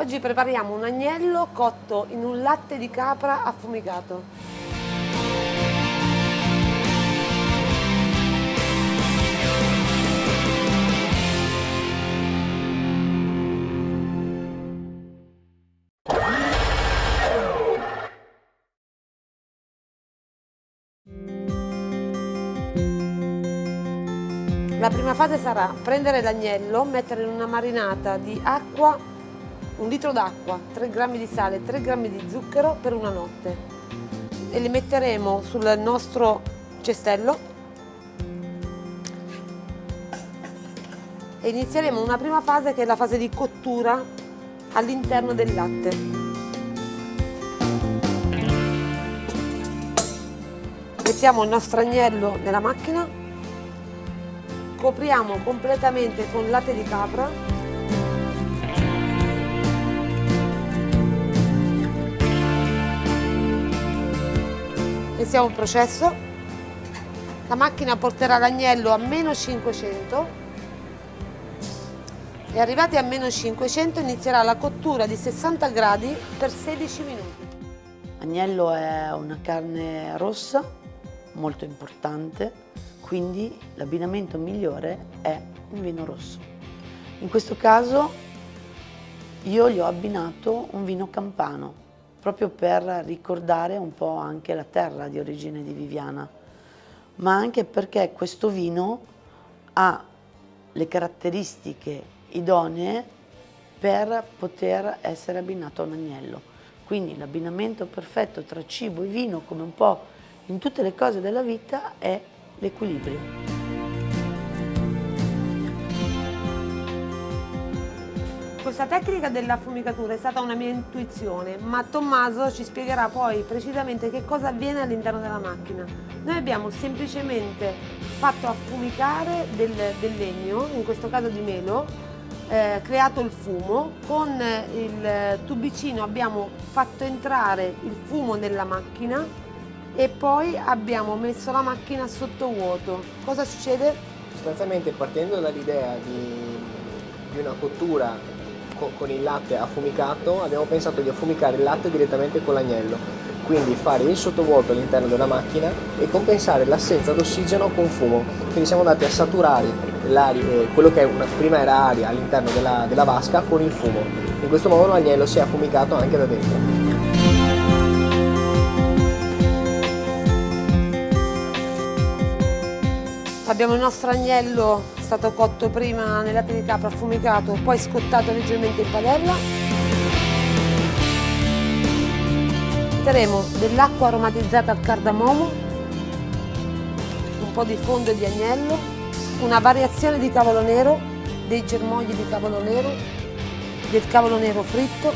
Oggi prepariamo un agnello cotto in un latte di capra affumicato. La prima fase sarà prendere l'agnello, mettere in una marinata di acqua, un litro d'acqua, 3 grammi di sale, 3 grammi di zucchero per una notte. E li metteremo sul nostro cestello. E inizieremo una prima fase che è la fase di cottura all'interno del latte. Mettiamo il nostro agnello nella macchina. Copriamo completamente con latte di capra iniziamo il processo. La macchina porterà l'agnello a meno 500 e arrivati a meno 500 inizierà la cottura di 60 gradi per 16 minuti. Agnello è una carne rossa molto importante quindi l'abbinamento migliore è un vino rosso. In questo caso io gli ho abbinato un vino campano, proprio per ricordare un po' anche la terra di origine di Viviana, ma anche perché questo vino ha le caratteristiche idonee per poter essere abbinato a un agnello. Quindi l'abbinamento perfetto tra cibo e vino, come un po' in tutte le cose della vita, è l'equilibrio. Questa tecnica dell'affumicatura è stata una mia intuizione, ma Tommaso ci spiegherà poi precisamente che cosa avviene all'interno della macchina. Noi abbiamo semplicemente fatto affumicare del, del legno, in questo caso di melo, eh, creato il fumo, con il tubicino abbiamo fatto entrare il fumo nella macchina e poi abbiamo messo la macchina sotto vuoto. Cosa succede? Sostanzialmente partendo dall'idea di, di, una cottura con, con il latte affumicato abbiamo pensato di affumicare il latte direttamente con l'agnello quindi fare il sottovuoto all'interno della macchina e compensare l'assenza d'ossigeno con fumo. Quindi siamo andati a saturare eh, quello che una, prima era aria all'interno della, della vasca con il fumo. In questo modo l'agnello si è affumicato anche da dentro. Abbiamo il nostro agnello stato cotto prima nel latte di capra affumicato, poi scottato leggermente in padella. Metteremo dell'acqua aromatizzata al cardamomo, un po' di fondo di agnello, una variazione di cavolo nero, dei germogli di cavolo nero, del cavolo nero fritto,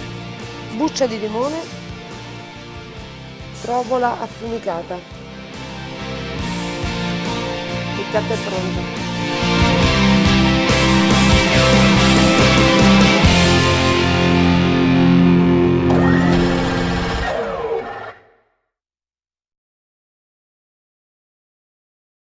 buccia di limone, provola affumicata piatto è pronto